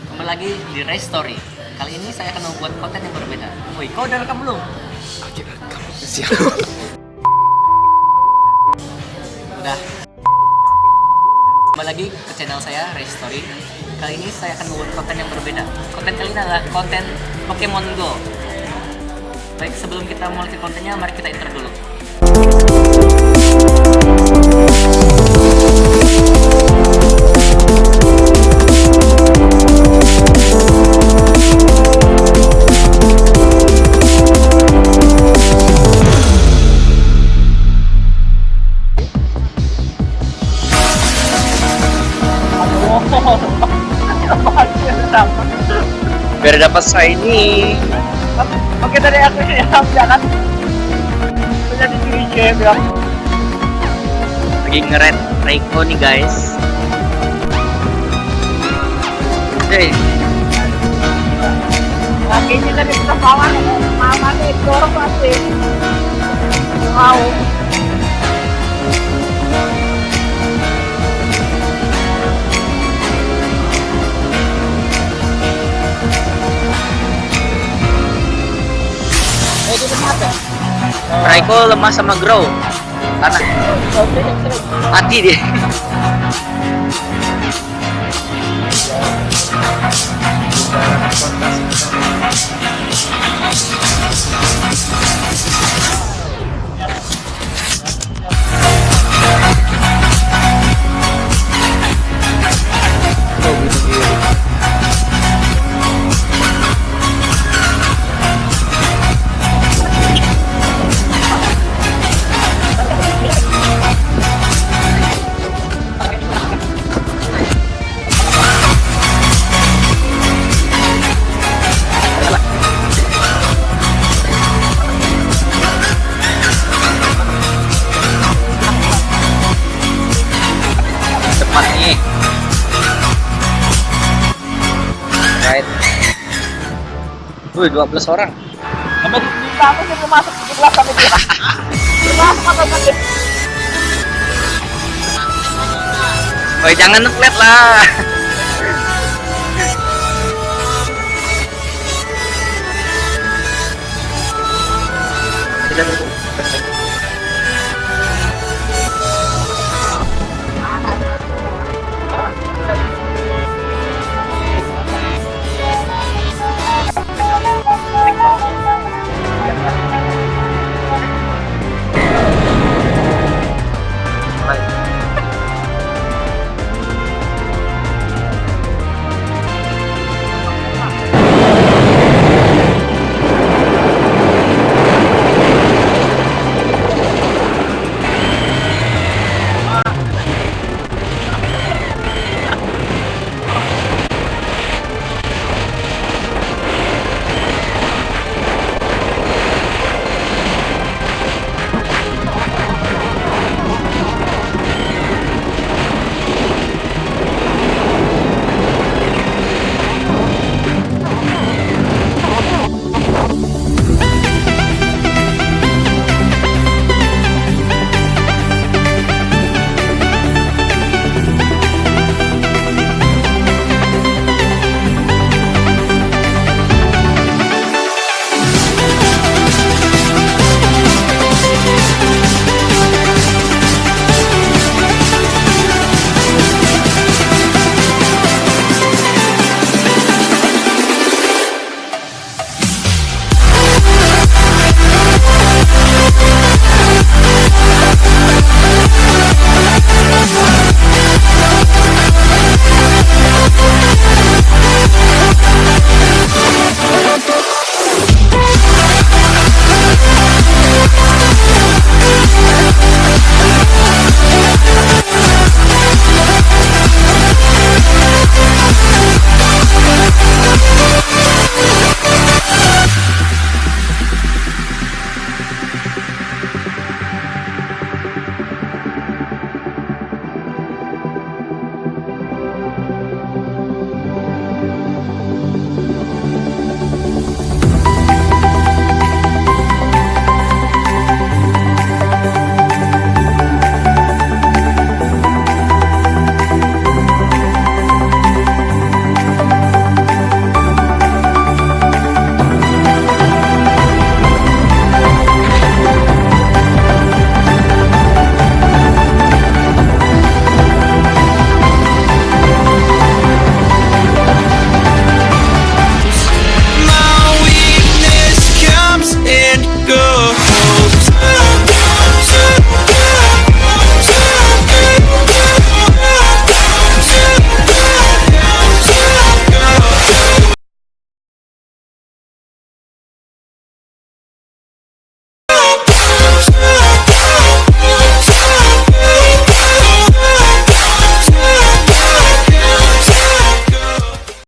Kembali lagi di Race Story. Kali ini saya akan membuat konten yang berbeda. Woi, kau udah rekam belum? Oke, kamu siap. Udah. Kembali lagi ke channel saya Race Story. Kali ini saya akan membuat konten yang berbeda. Konten kali ini adalah konten Pokemon Go. Baik, sebelum kita mulai ke kontennya, mari kita intro dulu. Biar dapat shiny. Oke dari aku ya, jangan punya di sini game ya. Lagi ngeret Reiko nih guys. Hey, Kakinya dari pesawat, mama nih dorong pasti. Wow. Reiko lemah sama Grow. Tanah mati dia. Wih, 12 orang. Sampai di kamu sih masuk di kelas sampai dia. Masuk apa tadi? Woi, jangan ngeliat lah.